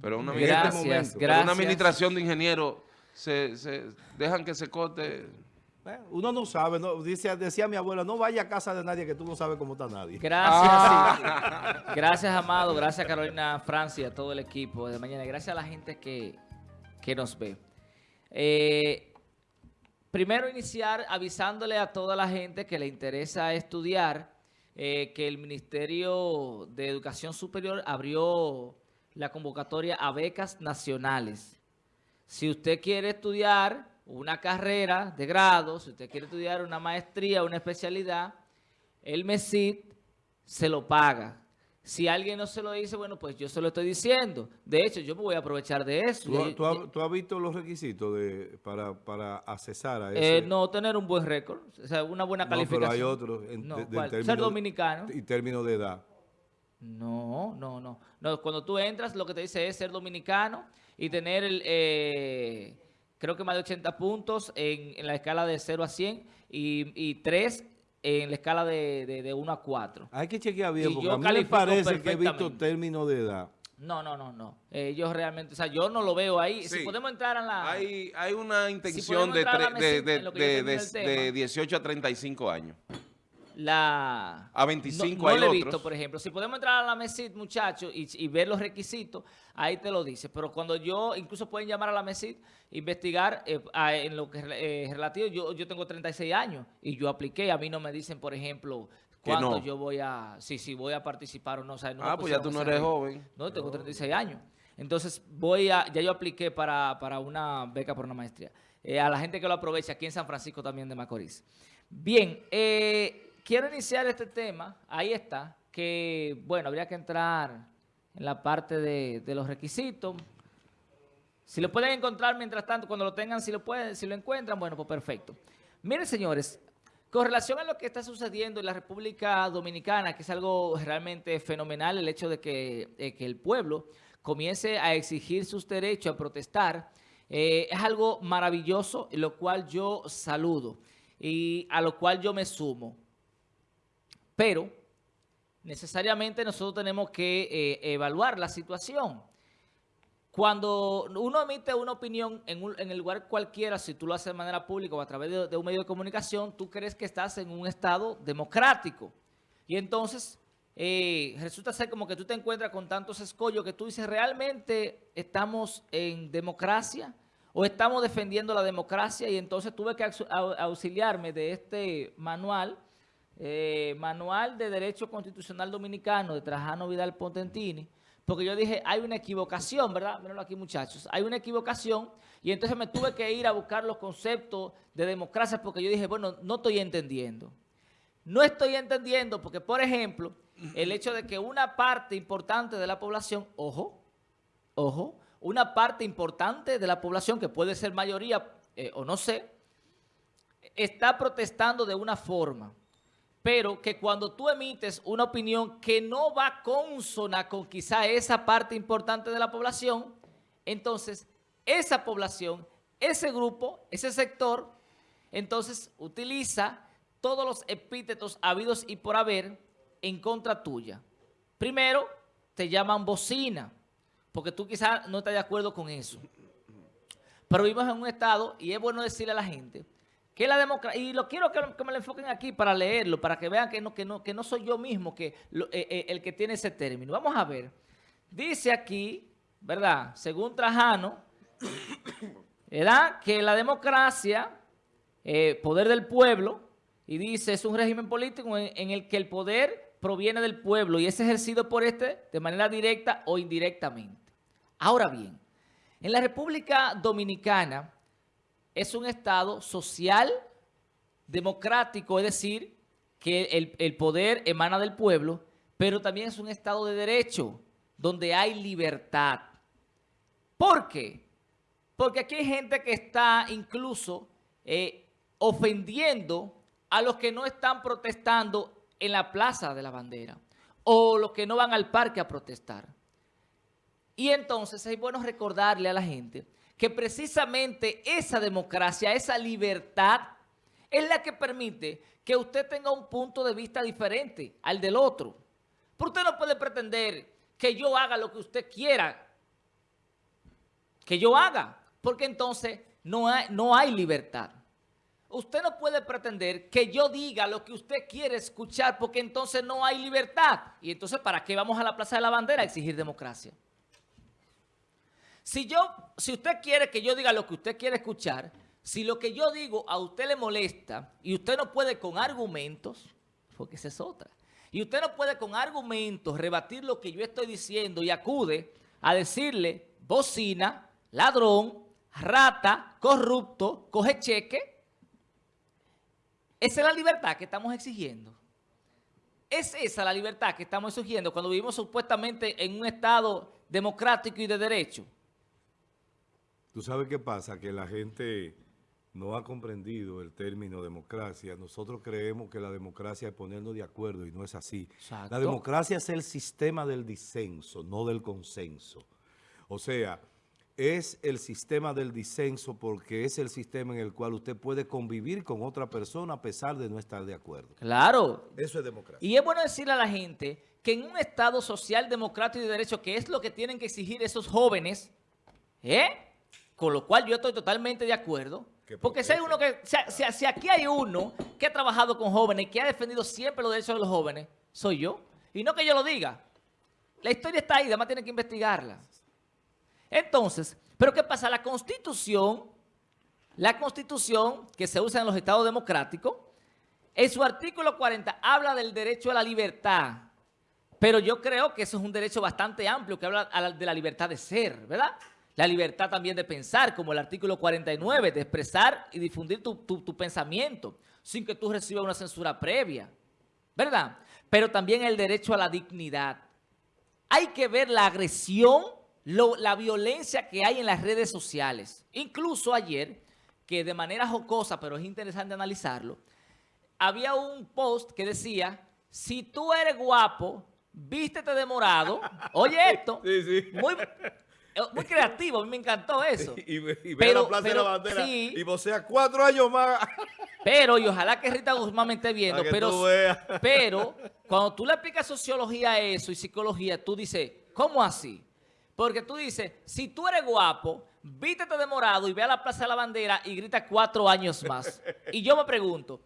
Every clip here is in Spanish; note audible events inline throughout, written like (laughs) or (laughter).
Pero una, Gracias, pero una administración de ingenieros se, se dejan que se corte. Uno no sabe, no, dice, decía mi abuela, no vaya a casa de nadie que tú no sabes cómo está nadie. Gracias, Ah. sí. Gracias, Amado. Gracias, Carolina Francia, a todo el equipo de mañana. Gracias a la gente que, que nos ve. Eh, primero iniciar avisándole a toda la gente que le interesa estudiar eh, que el Ministerio de Educación Superior abrió la convocatoria a becas nacionales. Si usted quiere estudiar una carrera de grado, si usted quiere estudiar una maestría, una especialidad, el MESID se lo paga. Si alguien no se lo dice, bueno, pues yo se lo estoy diciendo. De hecho, yo me voy a aprovechar de eso. ¿Tú, tú has, tú has visto los requisitos de, para, para accesar a eh, ese? no tener un buen récord, o sea, una buena No, calificación. pero hay otros en, No, de- de ¿cuál? término- Ser dominicano. Y términos de edad. No, no, no. No, cuando tú entras, lo que te dice es ser dominicano y tener, el, eh, creo que más de 80 puntos en, en la escala de 0 a 100 y, y 3 en la escala de, de, de 1 a 4. Hay que chequear bien, Y porque a mí me parece que he visto términos de edad. No, no, no, no. Ellos realmente, o sea, yo no lo veo ahí. Si Sí. podemos entrar en la... Hay, hay una intención podemos de, de, de, de, de 18 a 35 años. La... A 25 no, no hay lo he otros. visto, por ejemplo. Si podemos entrar a la MESID, muchachos, y, y ver los requisitos, ahí te lo dice. Pero cuando yo, incluso pueden llamar a la MESID, investigar eh, a- en lo que es eh, relativo, yo, yo tengo 36 años y yo apliqué, a mí no me dicen, por ejemplo, no. yo voy a, sí, sí, voy a participar o no. O sea, no ah, pues ya tú no eres joven. No, tengo 36 años. Entonces, voy a, ya yo apliqué para, para una beca por una maestría. Eh, a la gente que lo aprovecha aquí en San Francisco también de Macorís. Bien, eh, quiero iniciar este tema, ahí está, que, bueno, habría que entrar en la parte de, los requisitos. Si lo pueden encontrar mientras tanto, cuando lo tengan, si lo pueden, si lo encuentran, bueno, pues perfecto. Miren, señores, con relación a lo que está sucediendo en la República Dominicana, que es algo realmente fenomenal, el hecho de que, que el pueblo comience a exigir sus derechos, a protestar, eh, es algo maravilloso, lo cual yo saludo y a lo cual yo me sumo. Pero necesariamente nosotros tenemos que eh, evaluar la situación. Cuando uno emite una opinión en, el lugar cualquiera, si tú lo haces de manera pública o a través de, un medio de comunicación, tú crees que estás en un estado democrático. Y entonces eh, resulta ser como que tú te encuentras con tantos escollos que tú dices, ¿realmente estamos en democracia? ¿O estamos defendiendo la democracia? Y entonces tuve que aux- au- auxiliarme de este manual, eh, Manual de Derecho Constitucional Dominicano de Trajano Vidal Pontentini, porque yo dije, hay una equivocación, ¿verdad? Mírenlo aquí, muchachos. Hay una equivocación y entonces me tuve que ir a buscar los conceptos de democracia porque yo dije, bueno, no estoy entendiendo. No estoy entendiendo porque, por ejemplo, el hecho de que una parte importante de la población, ojo, ojo, una parte importante de la población, que puede ser mayoría eh, o no sé, está protestando de una forma, pero que cuando tú emites una opinión que no va consona con quizá esa parte importante de la población, entonces esa población, ese grupo, ese sector, entonces utiliza todos los epítetos habidos y por haber en contra tuya. Primero, te llaman bocina, porque tú quizás no estás de acuerdo con eso. Pero vivimos en un estado, y es bueno decirle a la gente, que la democracia, y lo quiero que, me lo enfoquen aquí para leerlo, para que vean que no, que no, que no soy yo mismo que lo- eh, eh, el que tiene ese término. Vamos a ver. Dice aquí, ¿verdad? Según Trajano, ¿verdad? Que la democracia, eh, poder del pueblo, y dice, es un régimen político en el que el poder proviene del pueblo y es ejercido por este de manera directa o indirectamente. Ahora bien, en la República Dominicana es un estado social, democrático, es decir, que el, poder emana del pueblo, pero también es un estado de derecho, donde hay libertad. ¿Por qué? Porque aquí hay gente que está incluso eh, ofendiendo a los que no están protestando en la Plaza de la Bandera o los que no van al parque a protestar. Y entonces es bueno recordarle a la gente que precisamente esa democracia, esa libertad, es la que permite que usted tenga un punto de vista diferente al del otro. Pero usted no puede pretender que yo haga lo que usted quiera que yo haga, porque entonces no hay, no hay libertad. Usted no puede pretender que yo diga lo que usted quiere escuchar porque entonces no hay libertad. Y entonces, ¿para qué vamos a la Plaza de la Bandera a exigir democracia? Si yo, si usted quiere que yo diga lo que usted quiere escuchar, si lo que yo digo a usted le molesta y usted no puede con argumentos, porque esa es otra, y usted no puede con argumentos rebatir lo que yo estoy diciendo y acude a decirle bocina, ladrón, rata, corrupto, coge cheque, esa es la libertad que estamos exigiendo. Es esa la libertad que estamos exigiendo cuando vivimos supuestamente en un Estado democrático y de derecho. ¿Tú sabes qué pasa? Que la gente no ha comprendido el término democracia. Nosotros creemos que la democracia es ponernos de acuerdo y no es así. Exacto. La democracia es el sistema del disenso, no del consenso. O sea, es el sistema del disenso porque es el sistema en el cual usted puede convivir con otra persona a pesar de no estar de acuerdo. Claro. Eso es democracia. Y es bueno decirle a la gente que en un Estado social, democrático y de derecho, que es lo que tienen que exigir esos jóvenes, ¿eh? Con lo cual yo estoy totalmente de acuerdo, Que porque si, hay uno que, si, si- si aquí hay uno que ha trabajado con jóvenes, que ha defendido siempre los derechos de los jóvenes, soy yo. Y no que yo lo diga. La historia está ahí, además tienen que investigarla. Entonces, ¿pero qué pasa? La Constitución, la Constitución que se usa en los estados democráticos, en su artículo 40 habla del derecho a la libertad, pero yo creo que eso es un derecho bastante amplio que habla de la libertad de ser, ¿verdad? La libertad también de pensar, como el artículo 49, de expresar y difundir tu, tu- tu pensamiento sin que tú recibas una censura previa, ¿verdad? Pero también el derecho a la dignidad. Hay que ver la agresión, lo- la violencia que hay en las redes sociales. Incluso ayer, que de manera jocosa, pero es interesante analizarlo, había un post que decía, si tú eres guapo, vístete de morado. (laughs) Oye esto, Sí, sí. muy, muy creativo, a mí me encantó (laughs) eso. Y, y ve Pero- a la Plaza pero, de la Bandera sí. y vocea cuatro años más. (laughs) Pero, y ojalá que Rita Guzmán me esté viendo, pero, (laughs) pero cuando tú le aplicas sociología a eso y psicología, tú dices, ¿cómo así? Porque tú dices, si tú eres guapo, vístete de morado y ve a la Plaza de la Bandera y grita cuatro años más. Y yo me pregunto,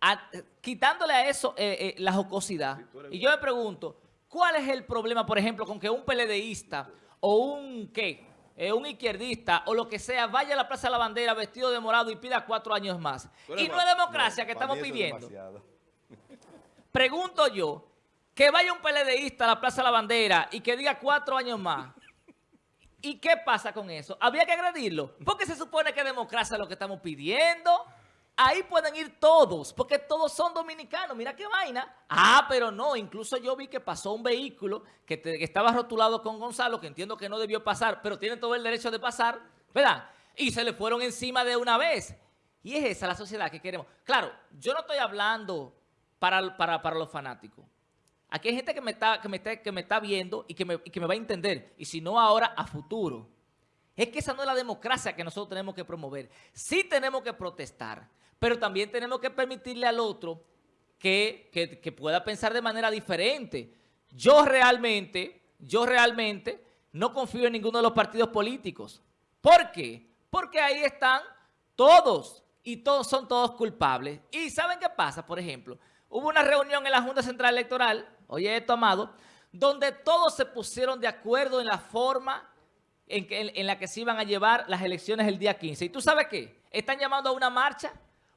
a- quitándole a eso eh, eh, la jocosidad, y yo me pregunto, ¿cuál es el problema, por ejemplo, con que un PLDista o un, ¿qué? Eh, un izquierdista o lo que sea vaya a la Plaza de la Bandera vestido de morado y pida cuatro años más? Y no es democracia que estamos pidiendo. (laughs) Pregunto yo, que vaya un PLDista a la Plaza de la Bandera y que diga cuatro años más. ¿Y qué pasa con eso? ¿Había que agredirlo? Porque se supone que democracia es lo que estamos pidiendo. Ahí pueden ir todos, porque todos son dominicanos. Mira qué vaina. Ah, pero no. Incluso yo vi que pasó un vehículo que, estaba rotulado con Gonzalo, que entiendo que no debió pasar, pero tiene todo el derecho de pasar, ¿verdad? Y se le fueron encima de una vez. Y es esa la sociedad que queremos. Claro, yo no estoy hablando para, para, para los fanáticos. Aquí hay gente que me está, que me está, que me está viendo y que, me, y que me va a entender. Y si no ahora, a futuro. Es que esa no es la democracia que nosotros tenemos que promover. Sí tenemos que protestar, pero también tenemos que permitirle al otro que, que- pueda pensar de manera diferente. Yo realmente, yo realmente no confío en ninguno de los partidos políticos. ¿Por qué? Porque ahí están todos y todos son todos culpables. ¿Y saben qué pasa? Por ejemplo, hubo una reunión en la Junta Central Electoral, oye esto, Amado, donde todos se pusieron de acuerdo en la forma en, que- en la que se iban a llevar las elecciones el día 15. ¿Y tú sabes qué? Están llamando a una marcha,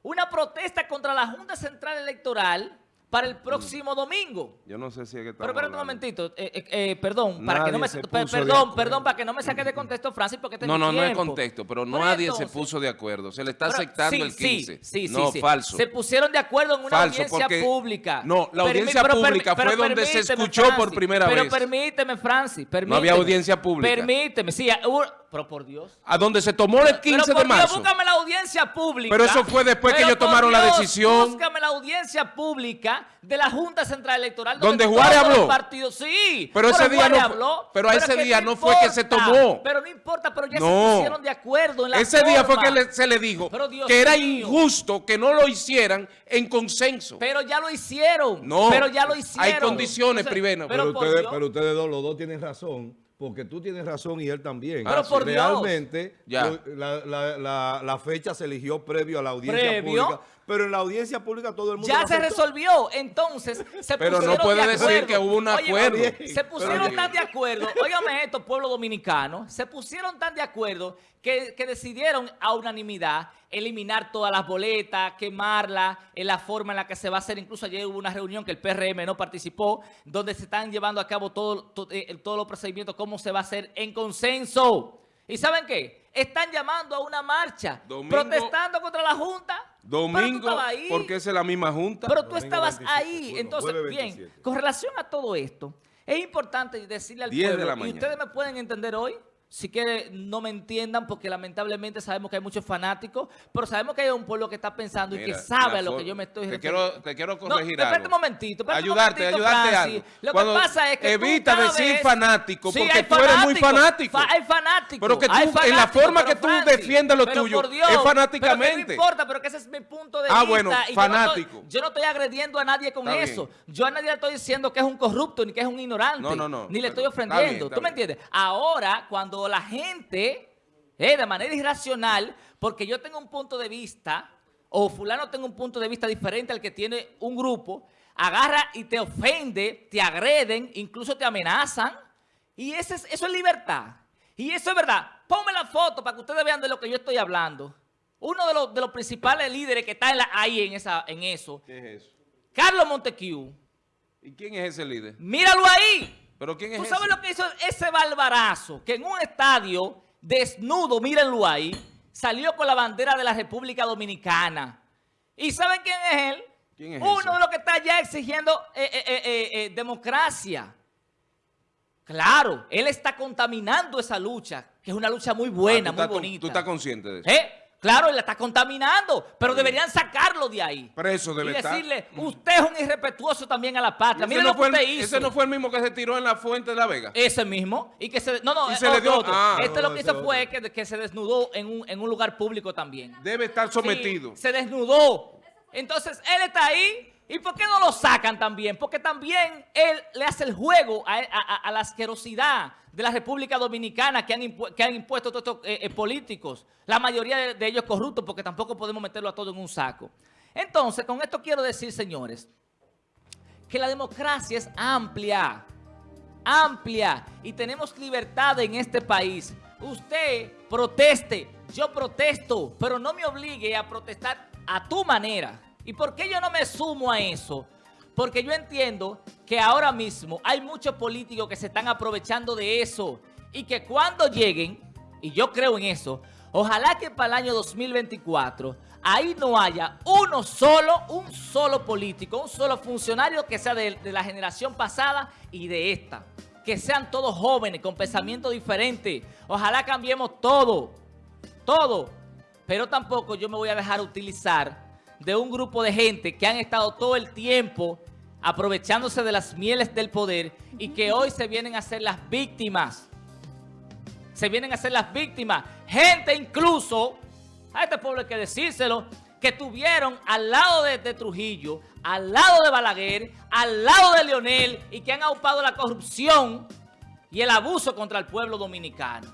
una protesta contra la Junta Central Electoral para el próximo domingo. Yo no sé si es que Pero estamos espérate un momentito, eh, eh, eh, perdón, para que no me, perdón, perdón, para que no me saque de contexto, Francis, porque este No, no, no es contexto, pero Pero nadie se puso de acuerdo. Se le está Pero- aceptando sí, el sí, 15. Sí, sí, no, sí. falso. Se pusieron de acuerdo en una Falso, audiencia pública. No, la audiencia pero permi- pública pero fue donde se escuchó por primera pero vez. permíteme, Francis, permíteme. No había audiencia pública. Permíteme, sí, hubo- pero por Dios. A donde se tomó el 15 pero por de marzo. Dios, búscame la audiencia pública. Pero eso fue después que Pero ellos tomaron la decisión. Búscame la audiencia pública de la Junta Central Electoral. ¿Donde todos Juárez los habló? partidos, sí. Pero ese día no habló, pero a ese día no fue que se tomó. Pero no importa, pero ya No. se pusieron de acuerdo en la Ese día fue que le- se le dijo Pero Dios que era mío. injusto que no lo hicieran en consenso. Pero ya lo hicieron. No, Pero ya lo hicieron. hay condiciones, Entonces, primero. Pero, Pero ustedes, pero ustedes dos, los dos tienen razón, porque tú tienes razón y él también. Pero Sí. por Dios. Realmente, Ya. lo- la, la- la- la fecha se eligió previo a la audiencia ¿Previo? pública, pero en la audiencia pública todo el mundo Ya se aceptó. resolvió. Entonces, se Pero no pusieron puede de decir acuerdo. que hubo un acuerdo. Se pusieron pero- tan de acuerdo. Óigame esto, pueblo dominicano. Se pusieron tan de acuerdo que, que decidieron a unanimidad eliminar todas las boletas, quemarlas, en la forma en la que se va a hacer. Incluso ayer hubo una reunión que el PRM no participó, donde se están llevando a cabo todo, eh, todos los procedimientos, cómo se va a hacer en consenso. ¿Y saben qué? Están llamando a una marcha, Domingo- protestando contra la Junta. Domingo, ahí. porque es la misma junta. Pero tú Domingo estabas 27, ahí. bueno, Entonces, bien, 27. con relación a todo esto, es importante decirle al 10 de pueblo, la y mañana. ustedes me pueden entender hoy, si que no me entiendan, porque lamentablemente sabemos que hay muchos fanáticos, pero sabemos que hay un pueblo que está pensando y que sabe a lo que yo me estoy te refiriendo. quiero- te quiero No, corregir espérate algo. un momentito, espérate un Ayudarte, momentito, ayudarte Francis. algo. Lo Cuando que pasa es que evita decir vez- fanático, Sí, porque hay tú eres muy fanático. fa- hay fanáticos. Pero que tú, en la forma que tú Francis, defiendes lo tuyo, Dios, es fanáticamente. no importa, pero que ese es mi punto de Ah, vista. bueno, y yo no estoy- fanático. Yo no, estoy agrediendo a nadie con Está eso. bien. Yo a nadie le estoy diciendo que es un corrupto ni que es un ignorante. No, no, no, Ni le estoy ofendiendo. ¿Tú me entiendes? Ahora, cuando la gente, eh, de manera irracional, porque yo tengo un punto de vista, o fulano tenga un punto de vista diferente al que tiene un grupo, agarra y te ofende, te agreden, incluso te amenazan, y ese es- eso es libertad. Y eso es verdad. Ponme la foto para que ustedes vean de lo que yo estoy hablando. Uno de los, de los principales líderes que está en la- ahí en, esa, en eso, ¿Qué es eso? Carlos Montequiu. ¿Y quién es ese líder? Míralo ahí. ¿Pero quién es ¿Tú ese? sabes lo que hizo ese barbarazo? Que en un estadio desnudo, mírenlo ahí, salió con la bandera de la República Dominicana. ¿Y saben quién es él? ¿Quién es Uno ese? de los que está allá exigiendo eh, eh, eh, democracia. Claro, él está contaminando esa lucha, que es una lucha muy buena, Ah, tú muy bonita. Tú estás consciente de eso. ¿Eh? Claro, él la está contaminando, pero deberían sacarlo de ahí. Preso y debe estar. decirle, usted es un irrespetuoso también a la patria. Mire no lo que el- usted hizo. Ese no fue el mismo que se tiró en la fuente de la Vega. Ese mismo. Y que se. No, no, Y se le dio- otro. ah. este No, lo que hizo fue que, que se desnudó en un, en un lugar público también. Debe estar sometido. Sí, se desnudó. Entonces, él está ahí. ¿Y por qué no lo sacan también? Porque también él le hace el juego a, la asquerosidad de la República Dominicana que han, impuesto todos estos eh, eh, políticos. La mayoría de ellos corruptos porque tampoco podemos meterlo a todo en un saco. Entonces, con esto quiero decir, señores, que la democracia es amplia, amplia y tenemos libertad en este país. Usted proteste, yo protesto, pero no me obligue a protestar a tu manera. ¿Y por qué yo no me sumo a eso? Porque yo entiendo que ahora mismo hay muchos políticos que se están aprovechando de eso y que cuando lleguen, y yo creo en eso, ojalá que para el año 2024 ahí no haya uno solo, un solo político, un solo funcionario que sea de, la generación pasada y de esta. Que sean todos jóvenes, con pensamiento diferente. Ojalá cambiemos todo, todo. Pero tampoco yo me voy a dejar utilizar de un grupo de gente que han estado todo el tiempo aprovechándose de las mieles del poder y que hoy se vienen a ser las víctimas. Se vienen a ser las víctimas. Gente incluso, a este pueblo hay que decírselo, que tuvieron al lado de, de Trujillo, al lado de Balaguer, al lado de Leonel y que han aupado la corrupción y el abuso contra el pueblo dominicano.